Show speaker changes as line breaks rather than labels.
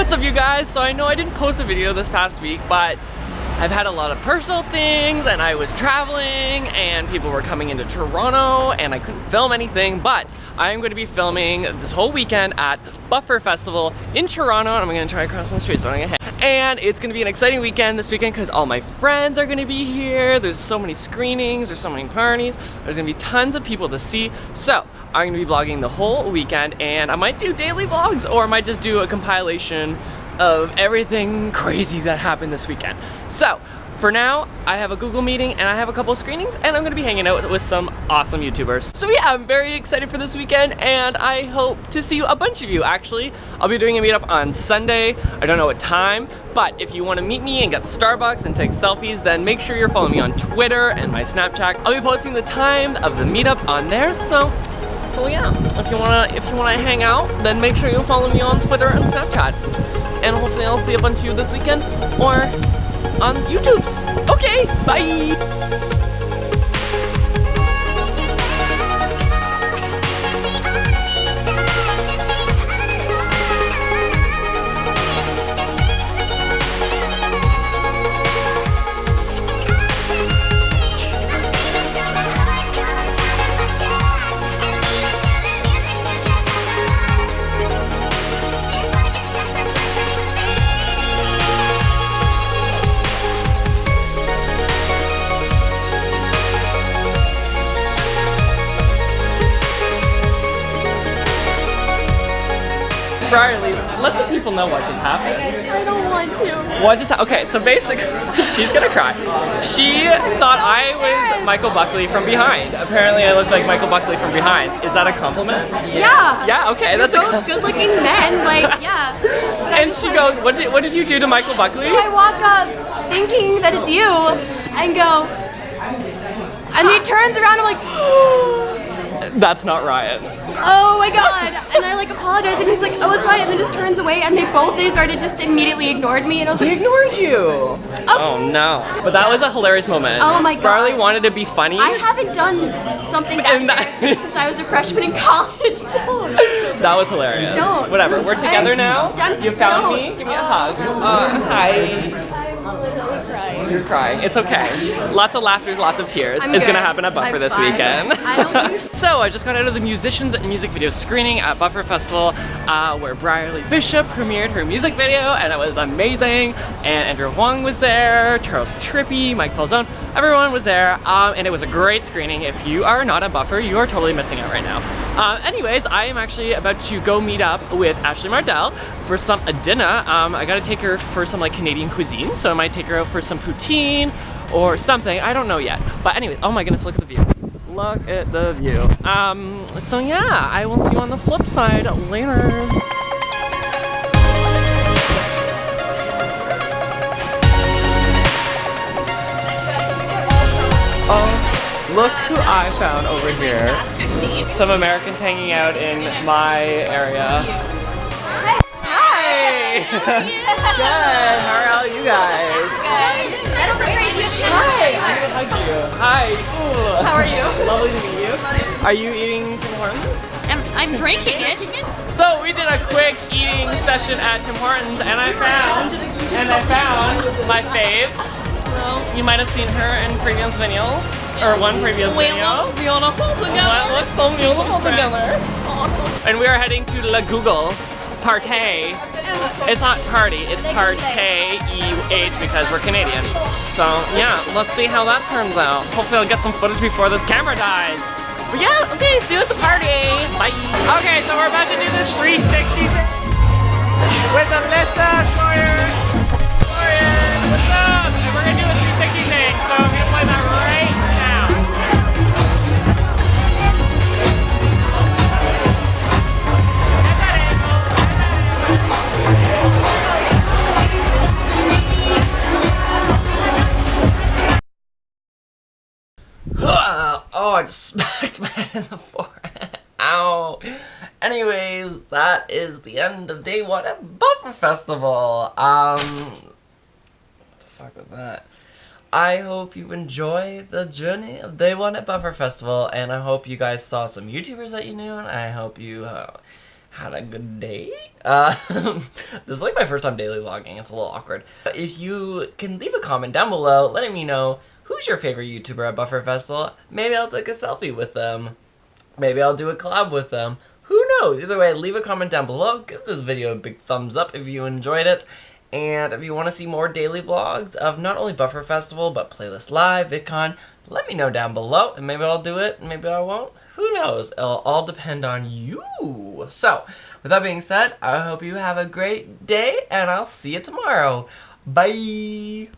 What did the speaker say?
What's up you guys? So I know I didn't post a video this past week, but I've had a lot of personal things and I was traveling and people were coming into Toronto and I couldn't film anything, but I am going to be filming this whole weekend at Buffer Festival in Toronto and I'm going to try across the street so I'm going to hit. and it's gonna be an exciting weekend this weekend because all my friends are gonna be here. There's so many screenings, there's so many parties. There's gonna be tons of people to see. So I'm gonna be vlogging the whole weekend and I might do daily vlogs or I might just do a compilation of everything crazy that happened this weekend. So for now, I have a Google meeting and I have a couple screenings and I'm gonna be hanging out with some awesome YouTubers. So yeah, I'm very excited for this weekend and I hope to see a bunch of you actually. I'll be doing a meetup on Sunday. I don't know what time, but if you wanna meet me and get Starbucks and take selfies, then make sure you're following me on Twitter and my Snapchat. I'll be posting the time of the meetup on there, so so yeah, if you wanna if you wanna hang out, then make sure you follow me on Twitter and Snapchat. And hopefully I'll see a bunch of you this weekend or on YouTube. Okay, bye! Riley, let the people know what just happened.
I don't want to.
What just Okay, so basically, she's gonna cry. She thought I was Michael Buckley from behind. Apparently, I look like Michael Buckley from behind. Is that a compliment?
Yeah.
Yeah. Okay,
You're
that's a.
both good-looking men. Like, yeah.
And she goes, "What did What did you do to Michael Buckley?"
So I walk up thinking that it's you, and go, and he turns around. I'm like.
Oh, That's not Ryan.
Oh my god! And I like apologize, and he's like, "Oh, it's fine," and then just turns away, and they both they started just immediately ignored me, and I was
He
like,
ignored you. Oh no. But that was a hilarious moment.
Oh my God.
Riley wanted to be funny.
I haven't done something that
And that-
since I was a freshman in college. Don't.
That was hilarious.
Don't.
Whatever. We're together
I'm-
now.
I'm-
You found
don't.
me. Give me a hug. Uh, hi. You're crying. It's okay. Lots of laughter, lots of tears.
I'm
It's gonna happen at Buffer
I'm
this
fine.
weekend.
I
so I just got out of the musicians and music video screening at Buffer Festival, uh, where Brierly Bishop premiered her music video, and it was amazing. And Andrew Huang was there, Charles Trippy, Mike Falzone, everyone was there, um, and it was a great screening. If you are not at Buffer, you are totally missing out right now. Uh, anyways, I am actually about to go meet up with Ashley Mardell for some a dinner. Um, I gotta take her for some like Canadian cuisine, so I might take her out for some poutine or something. I don't know yet. But anyway, oh my goodness, look at the view. Look at the view. Um, so yeah, I will see you on the flip side later. Look who I found over here. Some Americans hanging out in my area. Hi! Good, how are you guys? Hi, I'm gonna hug you. Hi.
How are you?
Lovely to meet you. Are you eating Tim Hortons?
I'm, I'm drinking it.
So we did a quick eating session at Tim Hortons and I found, and I found my fave. You might have seen her in previous videos, or one previous video. That looks so beautiful together. And we are heading to La Google Partey. It's not party, it's Partey E-H because we're Canadian. So yeah, let's see how that turns out. Hopefully I'll get some footage before this camera dies. But yeah, okay, see you at the party. Bye. Okay, so we're about to do this 360 thing with Alyssa oh, I just smacked my head in the forehead. Ow. Anyways, that is the end of day one at Buffer Festival. Um, what the fuck was that? I hope you enjoy the journey of day one at Buffer Festival, and I hope you guys saw some YouTubers that you knew, and I hope you uh, had a good day. Uh, this is like my first time daily vlogging. It's a little awkward. If you can leave a comment down below letting me know who's your favorite YouTuber at Buffer Festival, maybe I'll take a selfie with them. Maybe I'll do a collab with them. Who knows? Either way, leave a comment down below. Give this video a big thumbs up if you enjoyed it. And if you want to see more daily vlogs of not only Buffer Festival, but Playlist Live, VidCon, let me know down below, and maybe I'll do it, maybe I won't. Who knows? It'll all depend on you. So, with that being said, I hope you have a great day, and I'll see you tomorrow. Bye!